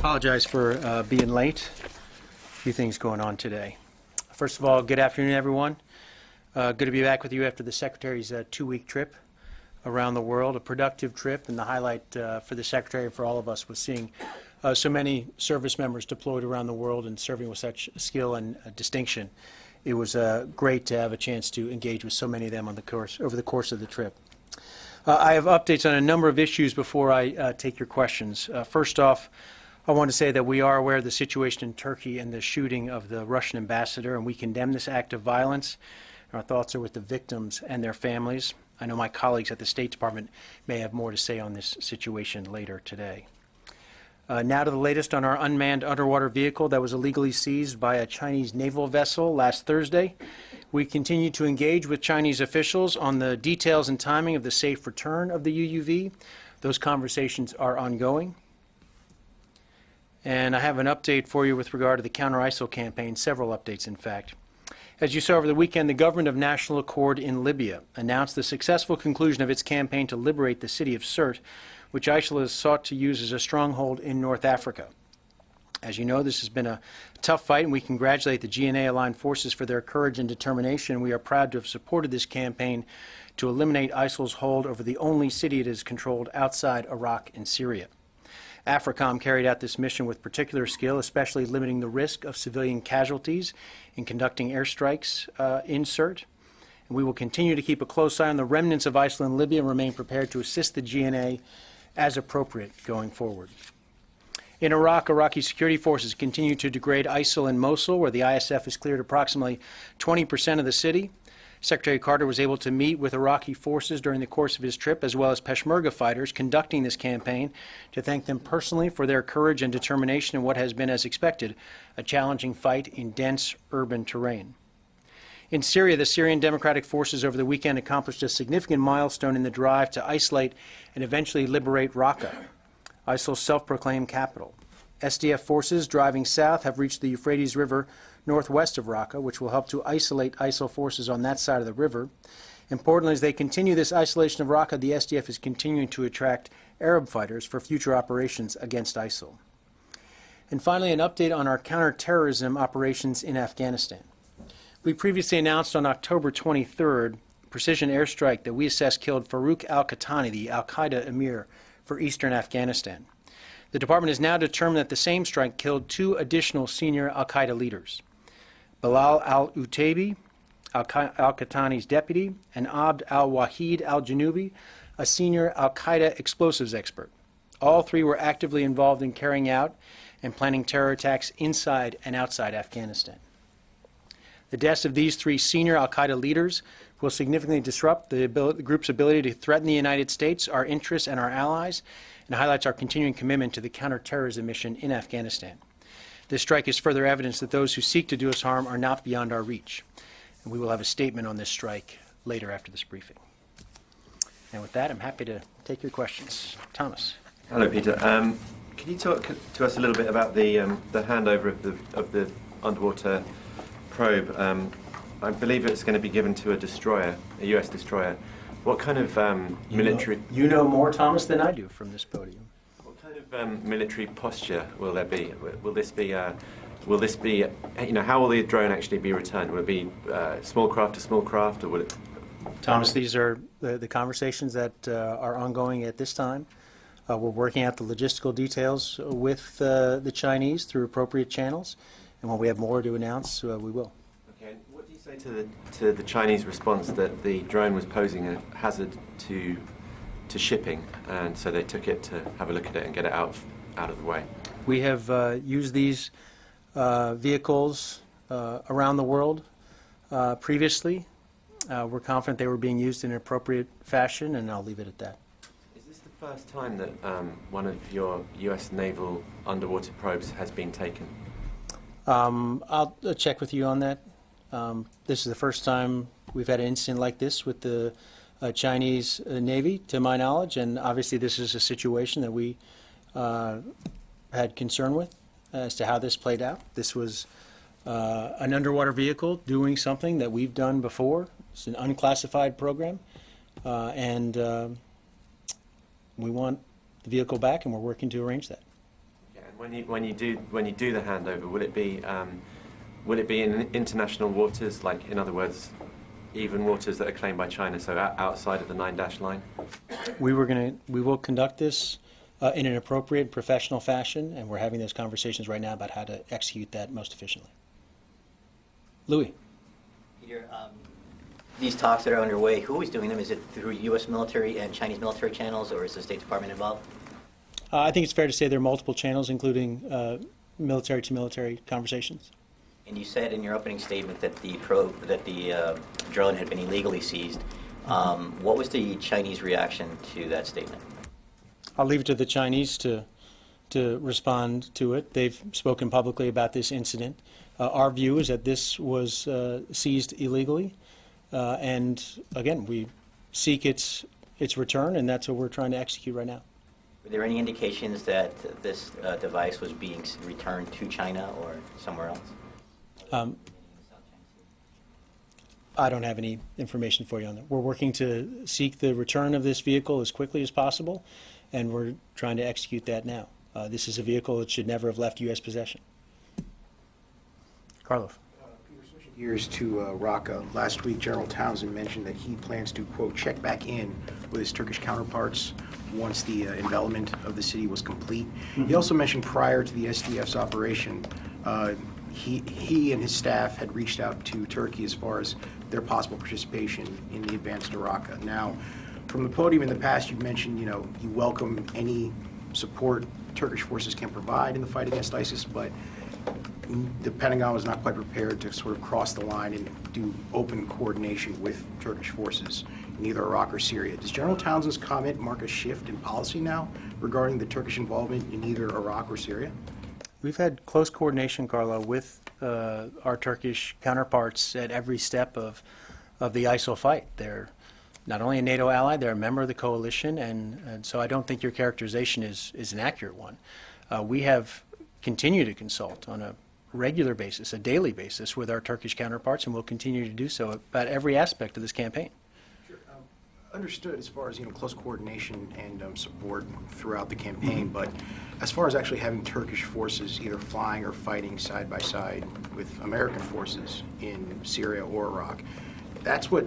Apologize for uh, being late. A few things going on today. First of all, good afternoon, everyone. Uh, Good to be back with you after the Secretary's uh, two-week trip around the world, a productive trip, and the highlight uh, for the Secretary and for all of us was seeing uh, so many service members deployed around the world and serving with such skill and uh, distinction. It was great to have a chance to engage with so many of them on the course, over the course of the trip. Uh, I have updates on a number of issues before I uh, take your questions. Uh, First off, I want to say that we are aware of the situation in Turkey and the shooting of the Russian ambassador, and we condemn this act of violence. Our thoughts are with the victims and their families. I know my colleagues at the State Department may have more to say on this situation later today. Uh, now to the latest on our unmanned underwater vehicle that was illegally seized by a Chinese naval vessel last Thursday. We continue to engage with Chinese officials on the details and timing of the safe return of the UUV. Those conversations are ongoing. And I have an update for you with regard to the counter ISIL campaign, several updates, in fact. As you saw over the weekend, the government of national accord in Libya announced the successful conclusion of its campaign to liberate the city of Sirte, which ISIL has sought to use as a stronghold in North Africa. As you know, this has been a tough fight, and we congratulate the GNA aligned forces for their courage and determination. We are proud to have supported this campaign to eliminate ISIL's hold over the only city it has controlled outside Iraq and Syria. AFRICOM carried out this mission with particular skill, especially limiting the risk of civilian casualties in conducting airstrikes uh, in Sirte. And we will continue to keep a close eye on the remnants of ISIL in Libya and remain prepared to assist the GNA as appropriate going forward. In Iraq, Iraqi security forces continue to degrade ISIL in Mosul, where the ISF has cleared approximately 20% of the city. Secretary Carter was able to meet with Iraqi forces during the course of his trip, as well as Peshmerga fighters conducting this campaign, to thank them personally for their courage and determination in what has been, as expected, a challenging fight in dense urban terrain. In Syria, the Syrian Democratic Forces over the weekend accomplished a significant milestone in the drive to isolate and eventually liberate Raqqa, ISIL's self-proclaimed capital. SDF forces driving south have reached the Euphrates River northwest of Raqqa, which will help to isolate ISIL forces on that side of the river. Importantly, as they continue this isolation of Raqqa, the SDF is continuing to attract Arab fighters for future operations against ISIL. And finally, an update on our counterterrorism operations in Afghanistan. We previously announced on October 23rd precision airstrike that we assessed killed Farouk al-Qahtani, the al-Qaeda emir for eastern Afghanistan. The department has now determined that the same strike killed two additional senior al-Qaeda leaders. Bilal al-Utaibi, al-Qahtani's deputy, and Abd al-Wahid al-Janubi, a senior al-Qaeda explosives expert. All three were actively involved in carrying out and planning terror attacks inside and outside Afghanistan. The deaths of these three senior al-Qaeda leaders will significantly disrupt the, ability, the, group's ability to threaten the United States, our interests, and our allies, and highlights our continuing commitment to the counterterrorism mission in Afghanistan. This strike is further evidence that those who seek to do us harm are not beyond our reach. And we will have a statement on this strike later after this briefing. And with that, I'm happy to take your questions. Thomas. Hello, Peter. Um, can you talk to us a little bit about the um, the handover of the of the underwater probe? Um, I believe it's going to be given to a destroyer, a U.S. destroyer. What kind of um, You military Know, you know more, Thomas, than I do from this podium. what kind of um, military posture will there be? Will- this be uh, will this be you know how will the drone actually be returned? Will it be uh, small craft to small craft, or will it? Thomas, these are the, the conversations that uh, are ongoing at this time. Uh, we're working out the logistical details with uh, the Chinese through appropriate channels, and when we have more to announce, uh, we will. Okay. and What do you say to the to the Chinese response that the drone was posing a hazard to to shipping, and so they took it to have a look at it and get it out of, out of the way? We have uh, used these uh, vehicles uh, around the world uh, previously. Uh, we're confident they were being used in an appropriate fashion, and I'll leave it at that. Is this the first time that um, one of your U.S. naval underwater probes has been taken? Um, I'll check with you on that. Um, this is the first time we've had an incident like this with the uh, Chinese uh, Navy, to my knowledge, and obviously this is a situation that we uh, had concern with as to how this played out. This was uh, an underwater vehicle doing something that we've done before. It's an unclassified program, uh, and um we want the vehicle back, and we're working to arrange that. Yeah, and When you, when you do when you do the handover, will it be um, will it be in international waters, like in other words, even waters that are claimed by China, so outside of the nine dash line? We were going to, we will conduct this uh, in an appropriate professional fashion, and we're having those conversations right now about how to execute that most efficiently. Louis? Peter, um, these talks that are underway, who is doing them? Is it through U.S. military and Chinese military channels, or is the State Department involved? Uh, I think it's fair to say there are multiple channels, including uh, military-to-military conversations. And you said in your opening statement that the probe, that the uh, drone had been illegally seized. Um, what was the Chinese reaction to that statement? I'll leave it to the Chinese to, to respond to it. They've spoken publicly about this incident. Uh, Our view is that this was uh, seized illegally, uh, and again, we seek its, its return, and that's what we're trying to execute right now. Were there any indications that this uh, device was being returned to China or somewhere else? Um, I don't have any information for you on that. We're working to seek the return of this vehicle as quickly as possible, and we're trying to execute that now. Uh, This is a vehicle that should never have left U.S. possession. Carlos? Gears to uh, Raqqa. Last week, General Townsend mentioned that he plans to, quote, "check back in with his Turkish counterparts once the uh, envelopment of the city was complete." He also mentioned prior to the SDF's operation, uh, he he and his staff had reached out to Turkey as far as their possible participation in the advance to Raqqa. Now, from the podium in the past, you've mentioned, you know, you welcome any support Turkish forces can provide in the fight against ISIS, but the Pentagon was not quite prepared to sort of cross the line and do open coordination with Turkish forces in either Iraq or Syria. Does General Townsend's comment mark a shift in policy now regarding the Turkish involvement in either Iraq or Syria? We've had close coordination, Carlo, with uh, our Turkish counterparts at every step of, of the ISIL fight. They're not only a NATO ally, they're a member of the coalition, and, and so I don't think your characterization is, is an accurate one. Uh, we have continued to consult on a regular basis, a daily basis, with our Turkish counterparts, and we'll continue to do so about every aspect of this campaign. Understood as far as, you know, close coordination and um, support throughout the campaign, but as far as actually having Turkish forces either flying or fighting side by side with American forces in Syria or Iraq, that's what,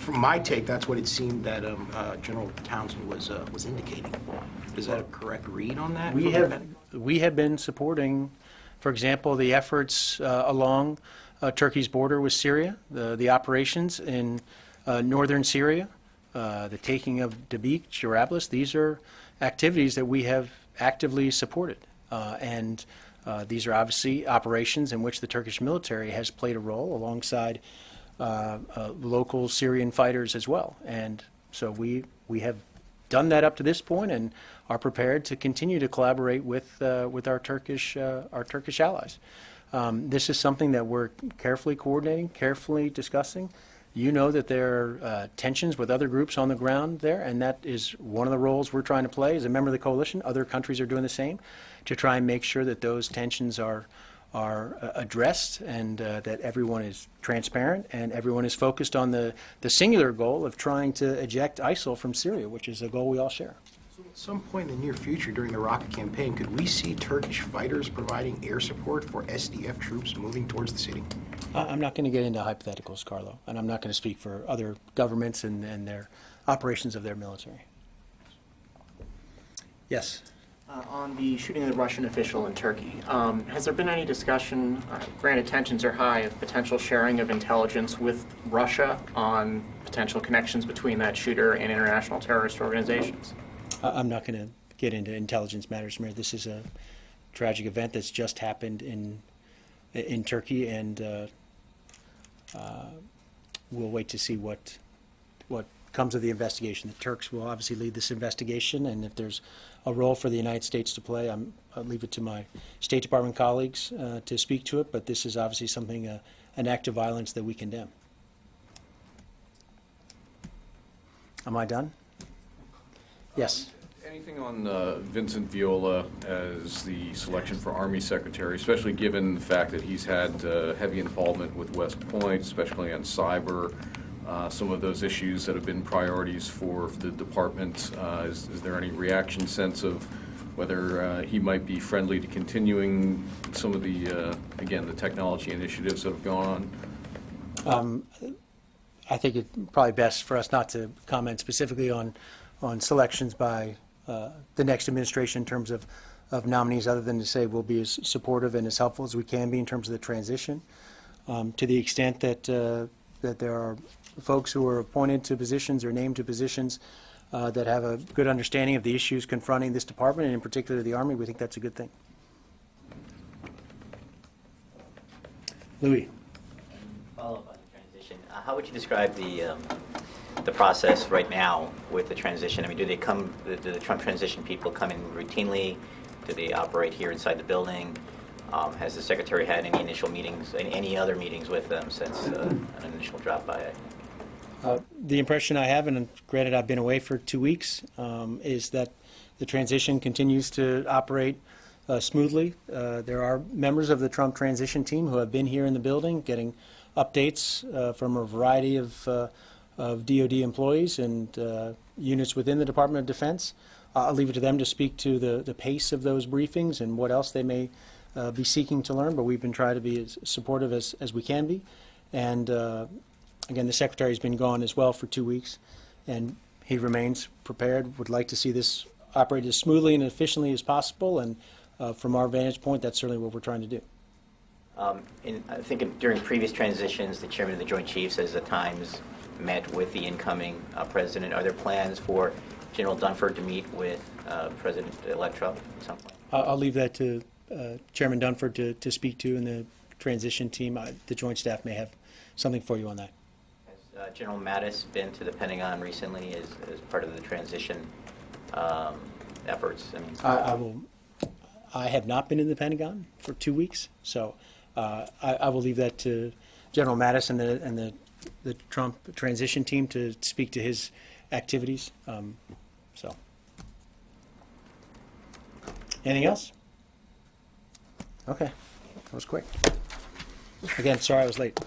from my take, that's what it seemed that um, uh, General Townsend was, uh, was indicating. Is that a correct read on that? We have, that? we have been supporting, for example, the efforts uh, along uh, Turkey's border with Syria, the, the operations in uh, northern Syria, the taking of Dabiq, Jarablus. These are activities that we have actively supported. And these are obviously operations in which the Turkish military has played a role alongside uh, uh, local Syrian fighters as well. And so we, we have done that up to this point and are prepared to continue to collaborate with, uh, with our Turkish, uh, our Turkish allies. Um, This is something that we're carefully coordinating, carefully discussing. You know that there are uh, tensions with other groups on the ground there, and that is one of the roles we're trying to play as a member of the coalition. Other countries are doing the same to try and make sure that those tensions are, are uh, addressed and uh, that everyone is transparent and everyone is focused on the, the singular goal of trying to eject ISIL from Syria, which is a goal we all share. So At some point in the near future during the Raqqa campaign, could we see Turkish fighters providing air support for SDF troops moving towards the city? I'm not going to get into hypotheticals, Carlo, and I'm not going to speak for other governments and, and their operations of their military. Yes. Uh, On the shooting of the Russian official in Turkey, um, has there been any discussion, uh, granted tensions are high, of potential sharing of intelligence with Russia on potential connections between that shooter and international terrorist organizations? I'm not going to get into intelligence matters, Mayor. This is a tragic event that's just happened in, in Turkey, and uh, uh, we'll wait to see what, what comes of the investigation. The Turks will obviously lead this investigation, and if there's a role for the United States to play, I'm, I'll leave it to my State Department colleagues uh, to speak to it, but this is obviously something, uh, an act of violence that we condemn. Am I done? Yes. Anything on uh, Vincent Viola as the selection for Army Secretary, especially given the fact that he's had uh, heavy involvement with West Point, especially on cyber, uh, some of those issues that have been priorities for the department? Uh, Is is there any reaction sense of whether uh, he might be friendly to continuing some of the, uh, again, the technology initiatives that have gone on. I think it's probably best for us not to comment specifically on, on selections by uh, the next administration in terms of, of nominees, other than to say we'll be as supportive and as helpful as we can be in terms of the transition. Um, To the extent that, that there are folks who are appointed to positions or named to positions uh, that have a good understanding of the issues confronting this department, and in particular the Army, we think that's a good thing. Louis? Follow up on the transition. Uh, How would you describe the, um, the process right now with the transition? I mean, do they come, do the Trump transition people come in routinely? Do they operate here inside the building? Um, Has the secretary had any initial meetings, any- any other meetings with them since uh, an initial drop by? Uh, The impression I have, and granted I've been away for two weeks, um, is that the transition continues to operate uh, smoothly. Uh, There are members of the Trump transition team who have been here in the building, getting updates uh, from a variety of uh, of DoD employees and units within the Department of Defense. I'll leave it to them to speak to the the pace of those briefings and what else they may be seeking to learn, but we've been trying to be as supportive as as we can be. And Again, the secretary's been gone as well for two weeks, and he remains prepared, would like to see this operate as smoothly and efficiently as possible, and uh, from our vantage point, that's certainly what we're trying to do. Um, in- I think during previous transitions, the chairman of the Joint Chiefs has at times met with the incoming uh, president. Are there plans for General Dunford to meet with uh, President-elect Trump at some point? I'll leave that to uh, Chairman Dunford to to speak to, and the transition team, I- the joint staff may have something for you on that. Uh, General Mattis been to the Pentagon recently as, as part of the transition um, efforts? I I will, I have not been in the Pentagon for two weeks, so uh, I I will leave that to General Mattis and the, and the the Trump transition team to speak to his activities, Um, so. Anything else? Okay, that was quick. Again, sorry I was late.